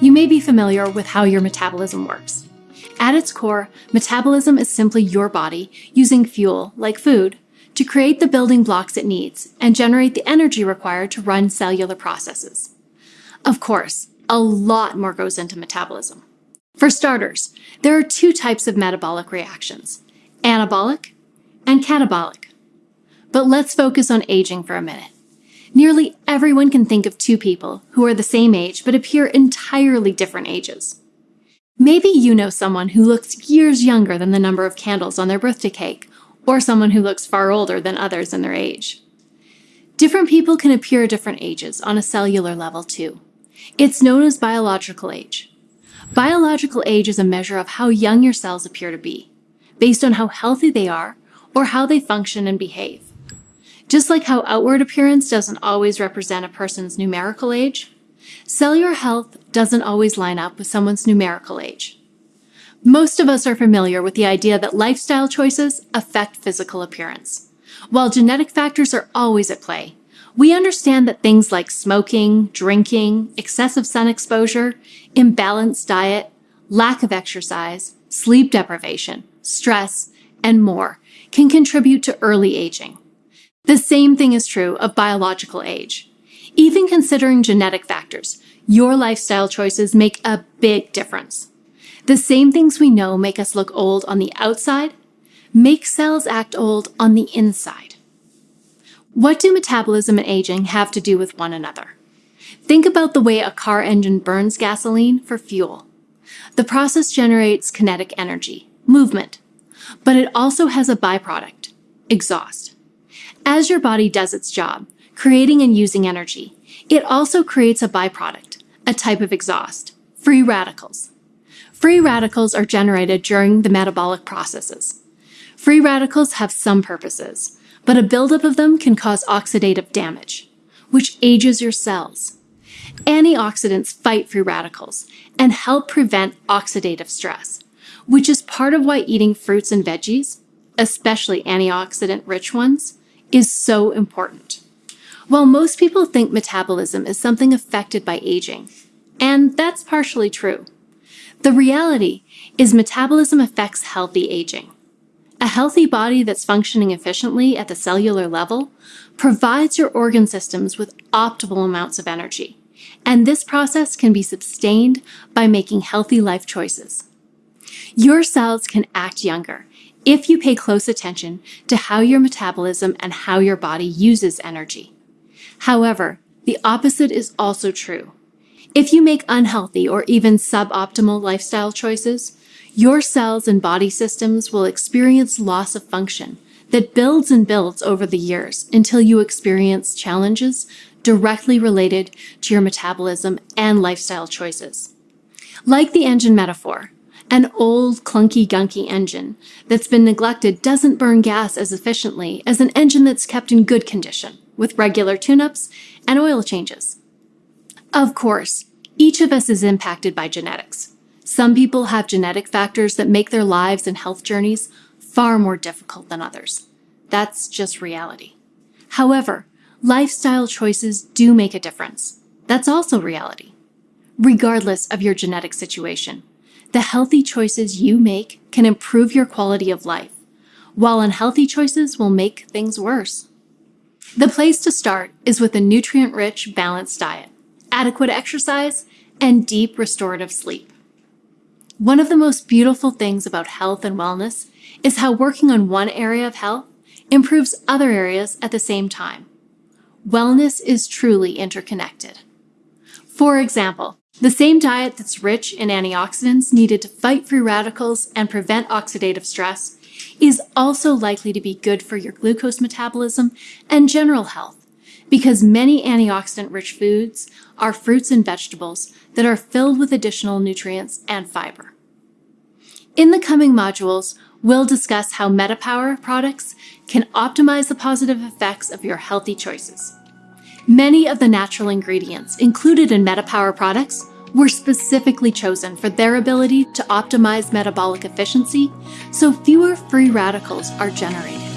you may be familiar with how your metabolism works. At its core, metabolism is simply your body using fuel, like food, to create the building blocks it needs and generate the energy required to run cellular processes. Of course, a lot more goes into metabolism. For starters, there are two types of metabolic reactions, anabolic and catabolic. But let's focus on aging for a minute. Nearly everyone can think of two people who are the same age but appear entirely different ages. Maybe you know someone who looks years younger than the number of candles on their birthday cake, or someone who looks far older than others in their age. Different people can appear different ages on a cellular level too. It's known as biological age. Biological age is a measure of how young your cells appear to be, based on how healthy they are or how they function and behave. Just like how outward appearance doesn't always represent a person's numerical age, cellular health doesn't always line up with someone's numerical age. Most of us are familiar with the idea that lifestyle choices affect physical appearance. While genetic factors are always at play, we understand that things like smoking, drinking, excessive sun exposure, imbalanced diet, lack of exercise, sleep deprivation, stress, and more can contribute to early aging. The same thing is true of biological age. Even considering genetic factors, your lifestyle choices make a big difference. The same things we know make us look old on the outside make cells act old on the inside. What do metabolism and aging have to do with one another? Think about the way a car engine burns gasoline for fuel. The process generates kinetic energy, movement, but it also has a byproduct, exhaust. As your body does its job, creating and using energy, it also creates a byproduct, a type of exhaust, free radicals. Free radicals are generated during the metabolic processes. Free radicals have some purposes, but a buildup of them can cause oxidative damage, which ages your cells. Antioxidants fight free radicals and help prevent oxidative stress, which is part of why eating fruits and veggies, especially antioxidant rich ones, is so important. While most people think metabolism is something affected by aging, and that's partially true, the reality is metabolism affects healthy aging. A healthy body that's functioning efficiently at the cellular level provides your organ systems with optimal amounts of energy, and this process can be sustained by making healthy life choices. Your cells can act younger if you pay close attention to how your metabolism and how your body uses energy. However, the opposite is also true. If you make unhealthy or even suboptimal lifestyle choices, your cells and body systems will experience loss of function that builds and builds over the years until you experience challenges directly related to your metabolism and lifestyle choices. Like the engine metaphor, an old, clunky, gunky engine that's been neglected doesn't burn gas as efficiently as an engine that's kept in good condition, with regular tune-ups and oil changes. Of course, each of us is impacted by genetics. Some people have genetic factors that make their lives and health journeys far more difficult than others. That's just reality. However, lifestyle choices do make a difference. That's also reality. Regardless of your genetic situation, the healthy choices you make can improve your quality of life, while unhealthy choices will make things worse. The place to start is with a nutrient-rich, balanced diet, adequate exercise, and deep restorative sleep. One of the most beautiful things about health and wellness is how working on one area of health improves other areas at the same time. Wellness is truly interconnected. For example, the same diet that's rich in antioxidants needed to fight free radicals and prevent oxidative stress is also likely to be good for your glucose metabolism and general health because many antioxidant-rich foods are fruits and vegetables that are filled with additional nutrients and fiber. In the coming modules, we'll discuss how MetaPower products can optimize the positive effects of your healthy choices. Many of the natural ingredients included in MetaPower products were specifically chosen for their ability to optimize metabolic efficiency so fewer free radicals are generated.